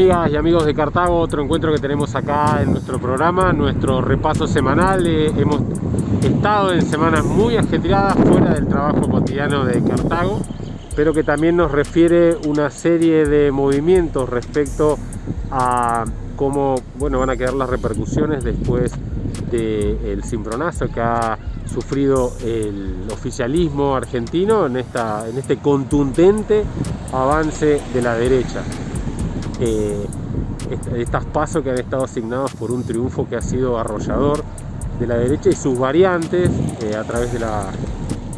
amigas y amigos de Cartago, otro encuentro que tenemos acá en nuestro programa, nuestro repaso semanal. Eh, hemos estado en semanas muy ajetreadas fuera del trabajo cotidiano de Cartago, pero que también nos refiere una serie de movimientos respecto a cómo bueno, van a quedar las repercusiones después del cimbronazo que ha sufrido el oficialismo argentino en, esta, en este contundente avance de la derecha. Estas pasos que han estado asignados por un triunfo que ha sido arrollador de la derecha y sus variantes eh, a través de la,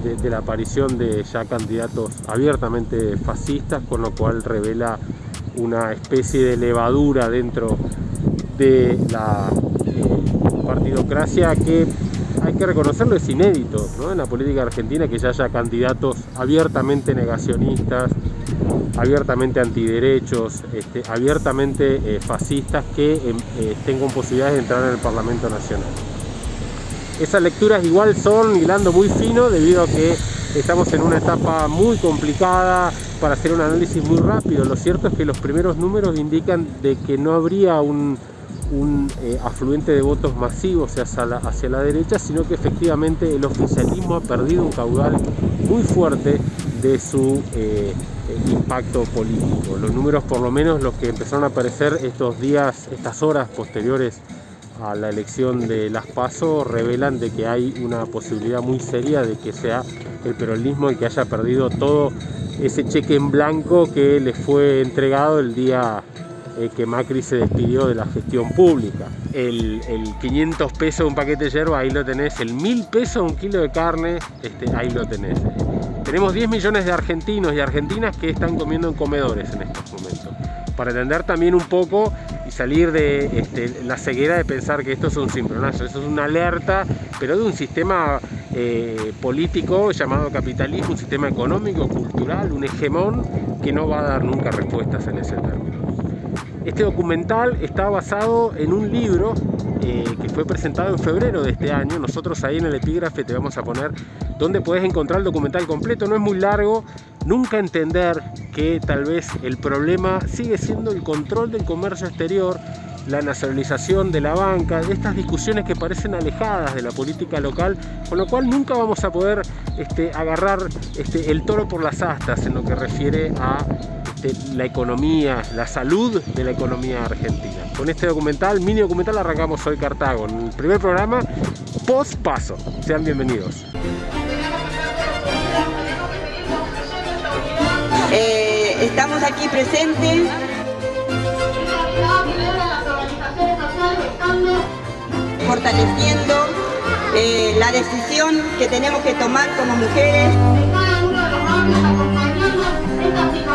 de, la aparición de ya candidatos abiertamente fascistas, con lo cual revela una especie de levadura dentro de la eh, partidocracia que hay que reconocerlo, es inédito en la política argentina que ya haya candidatos abiertamente negacionistas, abiertamente antiderechos, este, abiertamente eh, fascistas que em, eh, tengan posibilidades de entrar en el Parlamento Nacional. Esas lecturas igual son hilando muy fino debido a que estamos en una etapa muy complicada para hacer un análisis muy rápido. Lo cierto es que los primeros números indican de que no habría un, eh, afluente de votos masivos hacia la, hacia la derecha, sino que efectivamente el oficialismo ha perdido un caudal muy fuerte de su impacto político. Los números, por lo menos los que empezaron a aparecer estos días, estas horas posteriores a la elección de las PASO, revelan de que hay una posibilidad muy seria de que sea el peronismo el que haya perdido todo ese cheque en blanco que le fue entregado el día eh, que Macri se despidió de la gestión pública. El, 500 pesos un paquete de hierba, ahí lo tenés. El 1000 pesos un kilo de carne, este, ahí lo tenés. Tenemos 10 millones de argentinos y argentinas que están comiendo en comedores en estos momentos. Para entender también un poco y salir de este, la ceguera de pensar que esto es un cimbronazo, eso es una alerta, pero de un sistema eh, político llamado capitalismo, un sistema económico, cultural, un hegemón que no va a dar nunca respuestas en ese término. Este documental está basado en un libro eh, que fue presentado en febrero de este año. Nosotros ahí en el epígrafe te vamos a poner donde puedes encontrar el documental completo. No es muy largo. Nunca entender que tal vez el problema sigue siendo el control del comercio exterior, la nacionalización de la banca, estas discusiones que parecen alejadas de la política local, con lo cual nunca vamos a poder este, agarrar este, el toro por las astas en lo que refiere a la economía, la salud de la economía argentina. Con este documental, mini documental, arrancamos hoy Cartago, en el primer programa post paso. Sean bienvenidos. Eh, estamos aquí presentes fortaleciendo eh, la decisión que tenemos que tomar como mujeres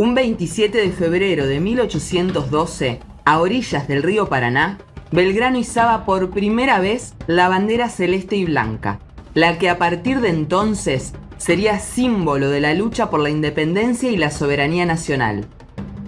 Un 27 de febrero de 1812, a orillas del río Paraná, Belgrano izaba por primera vez la bandera celeste y blanca, la que a partir de entonces sería símbolo de la lucha por la independencia y la soberanía nacional.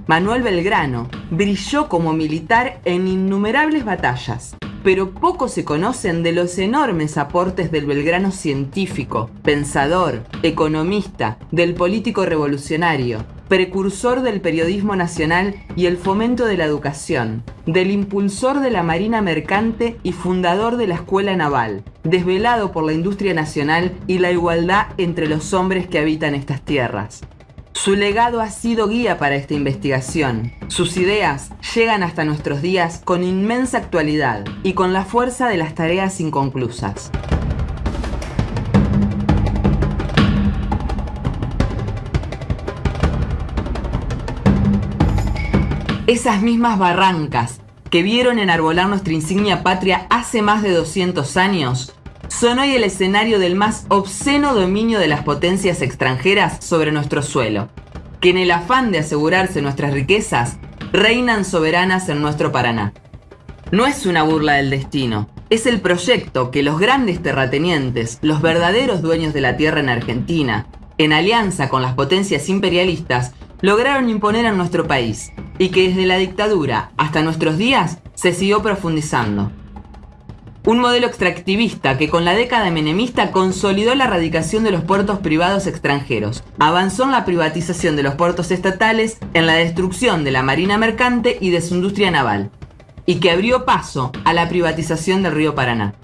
Manuel Belgrano brilló como militar en innumerables batallas, pero poco se conocen de los enormes aportes del Belgrano científico, pensador, economista, del político revolucionario, precursor del periodismo nacional y el fomento de la educación, del impulsor de la Marina Mercante y fundador de la Escuela Naval, desvelado por la industria nacional y la igualdad entre los hombres que habitan estas tierras. Su legado ha sido guía para esta investigación. Sus ideas llegan hasta nuestros días con inmensa actualidad y con la fuerza de las tareas inconclusas. Esas mismas barrancas que vieron enarbolar nuestra insignia patria hace más de 200 años, son hoy el escenario del más obsceno dominio de las potencias extranjeras sobre nuestro suelo, que en el afán de asegurarse nuestras riquezas, reinan soberanas en nuestro Paraná. No es una burla del destino, es el proyecto que los grandes terratenientes, los verdaderos dueños de la tierra en Argentina, en alianza con las potencias imperialistas, lograron imponer en nuestro país y que desde la dictadura hasta nuestros días se siguió profundizando. Un modelo extractivista que con la década menemista consolidó la erradicación de los puertos privados extranjeros, avanzó en la privatización de los puertos estatales, en la destrucción de la marina mercante y de su industria naval, y que abrió paso a la privatización del río Paraná.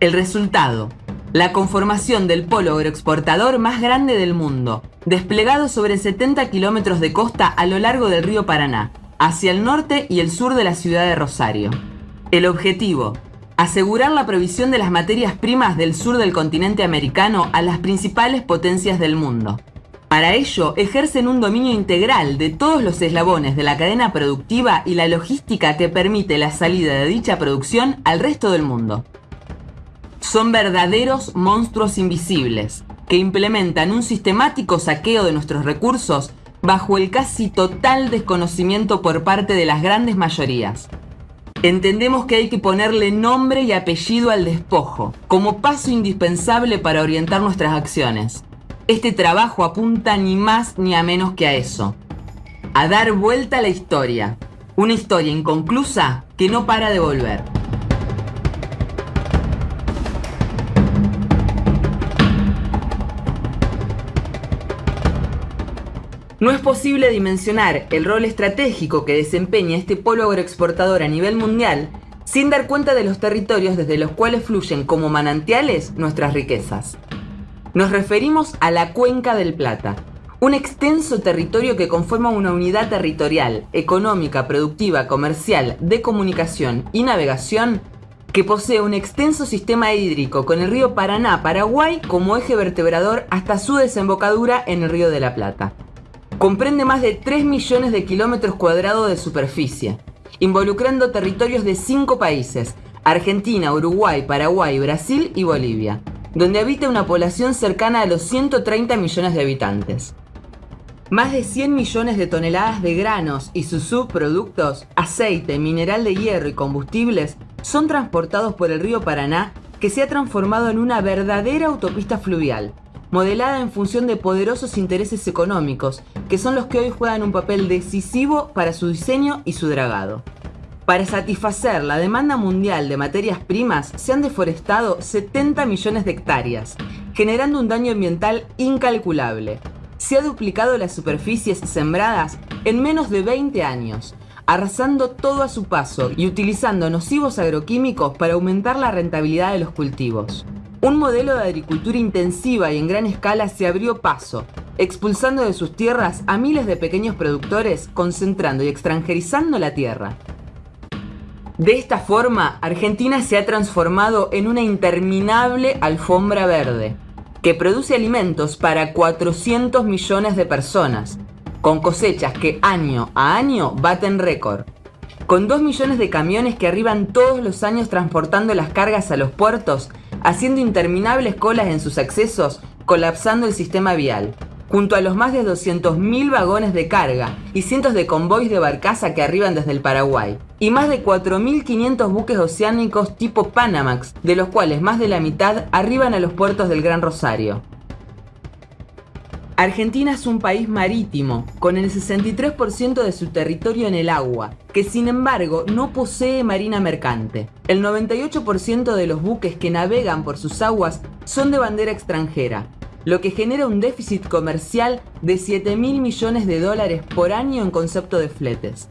El resultado, la conformación del polo agroexportador más grande del mundo, desplegado sobre 70 kilómetros de costa a lo largo del río Paraná, hacia el norte y el sur de la ciudad de Rosario. El objetivo, asegurar la provisión de las materias primas del sur del continente americano a las principales potencias del mundo. Para ello, ejercen un dominio integral de todos los eslabones de la cadena productiva y la logística que permite la salida de dicha producción al resto del mundo. Son verdaderos monstruos invisibles, que implementan un sistemático saqueo de nuestros recursos bajo el casi total desconocimiento por parte de las grandes mayorías. Entendemos que hay que ponerle nombre y apellido al despojo, como paso indispensable para orientar nuestras acciones. Este trabajo apunta ni más ni a menos que a eso. A dar vuelta a la historia. Una historia inconclusa que no para de volver. No es posible dimensionar el rol estratégico que desempeña este polo agroexportador a nivel mundial sin dar cuenta de los territorios desde los cuales fluyen como manantiales nuestras riquezas. Nos referimos a la Cuenca del Plata, un extenso territorio que conforma una unidad territorial, económica, productiva, comercial, de comunicación y navegación que posee un extenso sistema hídrico con el río Paraná, Paraguay como eje vertebrador hasta su desembocadura en el río de la Plata. Comprende más de 3 millones de kilómetros cuadrados de superficie, involucrando territorios de 5 países, Argentina, Uruguay, Paraguay, Brasil y Bolivia, donde habita una población cercana a los 130 millones de habitantes. Más de 100 millones de toneladas de granos y sus subproductos, aceite, mineral de hierro y combustibles son transportados por el río Paraná que se ha transformado en una verdadera autopista fluvial, modelada en función de poderosos intereses económicos, que son los que hoy juegan un papel decisivo para su diseño y su dragado. Para satisfacer la demanda mundial de materias primas, se han deforestado 70 millones de hectáreas, generando un daño ambiental incalculable. Se ha duplicado las superficies sembradas en menos de 20 años, arrasando todo a su paso y utilizando nocivos agroquímicos para aumentar la rentabilidad de los cultivos. Un modelo de agricultura intensiva y en gran escala se abrió paso, expulsando de sus tierras a miles de pequeños productores, concentrando y extranjerizando la tierra. De esta forma, Argentina se ha transformado en una interminable alfombra verde, que produce alimentos para 400 millones de personas, con cosechas que año a año baten récord. Con 2 millones de camiones que arriban todos los años transportando las cargas a los puertos haciendo interminables colas en sus accesos, colapsando el sistema vial, junto a los más de 200.000 vagones de carga y cientos de convoys de barcaza que arriban desde el Paraguay, y más de 4.500 buques oceánicos tipo Panamax, de los cuales más de la mitad arriban a los puertos del Gran Rosario. Argentina es un país marítimo, con el 63% de su territorio en el agua, que sin embargo no posee marina mercante. El 98% de los buques que navegan por sus aguas son de bandera extranjera, lo que genera un déficit comercial de 7 mil millones de dólares por año en concepto de fletes.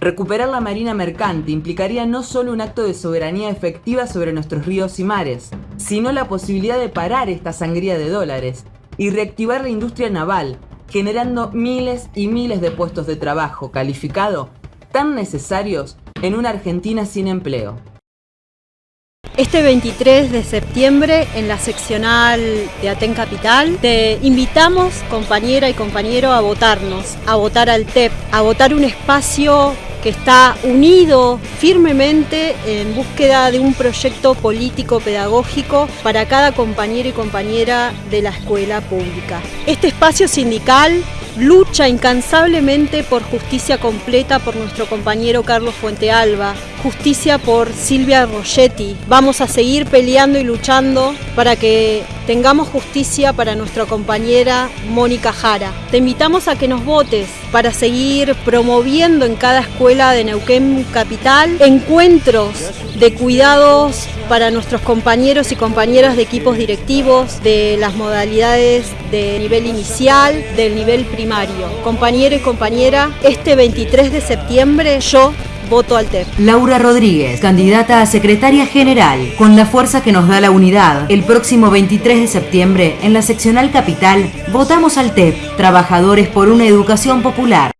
Recuperar la marina mercante implicaría no solo un acto de soberanía efectiva sobre nuestros ríos y mares, sino la posibilidad de parar esta sangría de dólares y reactivar la industria naval, generando miles y miles de puestos de trabajo calificado tan necesarios en una Argentina sin empleo. Este 23 de septiembre en la seccional de Aten Capital te invitamos compañera y compañero a votarnos, a votar al TEP, a votar un espacio que está unido firmemente en búsqueda de un proyecto político pedagógico para cada compañero y compañera de la escuela pública. Este espacio sindical lucha incansablemente por justicia completa por nuestro compañero Carlos Fuentealba, justicia por Silvia Rogetti. Vamos a seguir peleando y luchando para que tengamos justicia para nuestra compañera Mónica Jara. Te invitamos a que nos votes para seguir promoviendo en cada escuela de Neuquén Capital encuentros de cuidados para nuestros compañeros y compañeras de equipos directivos, de las modalidades de nivel inicial, del nivel primario. Compañero y compañera, este 23 de septiembre yo voto al TEP. Laura Rodríguez, candidata a secretaria general, con la fuerza que nos da la unidad. El próximo 23 de septiembre, en la seccional capital, votamos al TEP, Trabajadores por una Educación Popular.